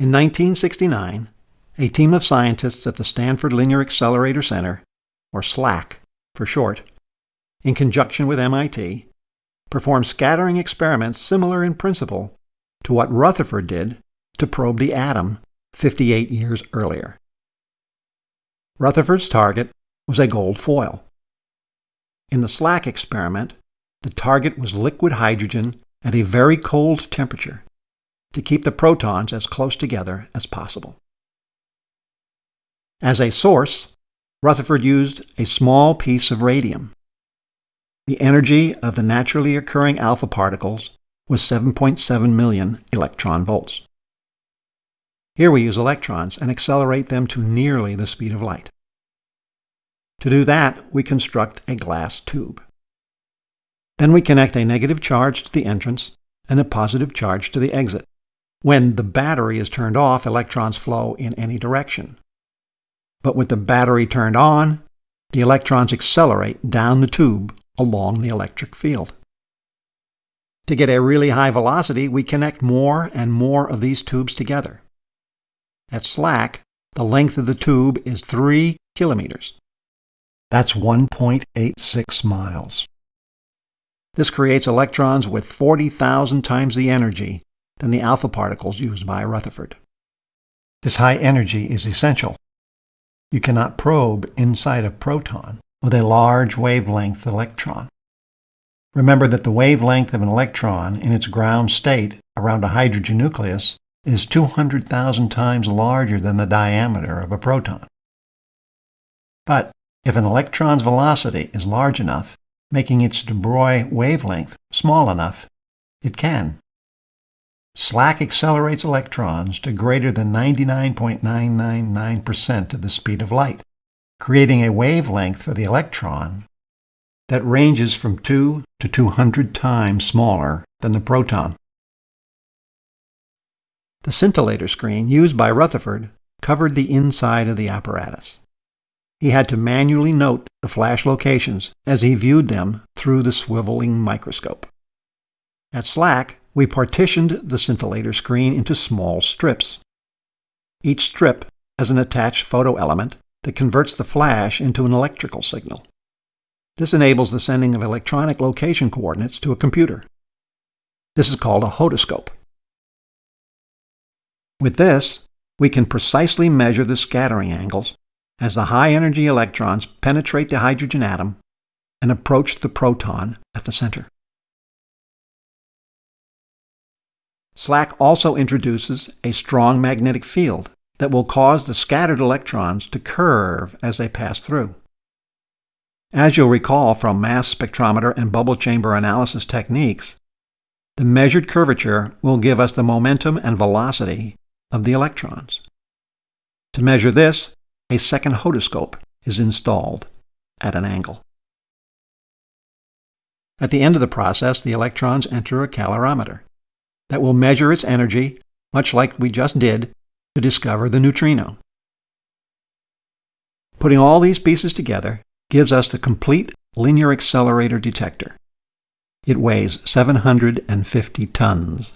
In 1969, a team of scientists at the Stanford Linear Accelerator Center, or SLAC for short, in conjunction with MIT, performed scattering experiments similar in principle to what Rutherford did to probe the atom 58 years earlier. Rutherford's target was a gold foil. In the SLAC experiment, the target was liquid hydrogen at a very cold temperature to keep the protons as close together as possible. As a source, Rutherford used a small piece of radium. The energy of the naturally occurring alpha particles was 7.7 million electron volts. Here we use electrons and accelerate them to nearly the speed of light. To do that, we construct a glass tube. Then we connect a negative charge to the entrance and a positive charge to the exit. When the battery is turned off, electrons flow in any direction. But with the battery turned on, the electrons accelerate down the tube along the electric field. To get a really high velocity, we connect more and more of these tubes together. At SLAC, the length of the tube is 3 kilometers. That's 1.86 miles. This creates electrons with 40,000 times the energy than the alpha particles used by Rutherford. This high energy is essential. You cannot probe inside a proton with a large wavelength electron. Remember that the wavelength of an electron in its ground state around a hydrogen nucleus is 200,000 times larger than the diameter of a proton. But if an electron's velocity is large enough, making its de Broglie wavelength small enough, it can. SLAC accelerates electrons to greater than 99.999% of the speed of light, creating a wavelength for the electron that ranges from 2 to 200 times smaller than the proton. The scintillator screen used by Rutherford covered the inside of the apparatus. He had to manually note the flash locations as he viewed them through the swiveling microscope. At SLAC, we partitioned the scintillator screen into small strips. Each strip has an attached photo element that converts the flash into an electrical signal. This enables the sending of electronic location coordinates to a computer. This is called a hodoscope. With this, we can precisely measure the scattering angles as the high-energy electrons penetrate the hydrogen atom and approach the proton at the center. SLAC also introduces a strong magnetic field that will cause the scattered electrons to curve as they pass through. As you'll recall from mass spectrometer and bubble chamber analysis techniques, the measured curvature will give us the momentum and velocity of the electrons. To measure this, a second hodoscope is installed at an angle. At the end of the process, the electrons enter a calorimeter that will measure its energy, much like we just did to discover the neutrino. Putting all these pieces together gives us the complete linear accelerator detector. It weighs 750 tons.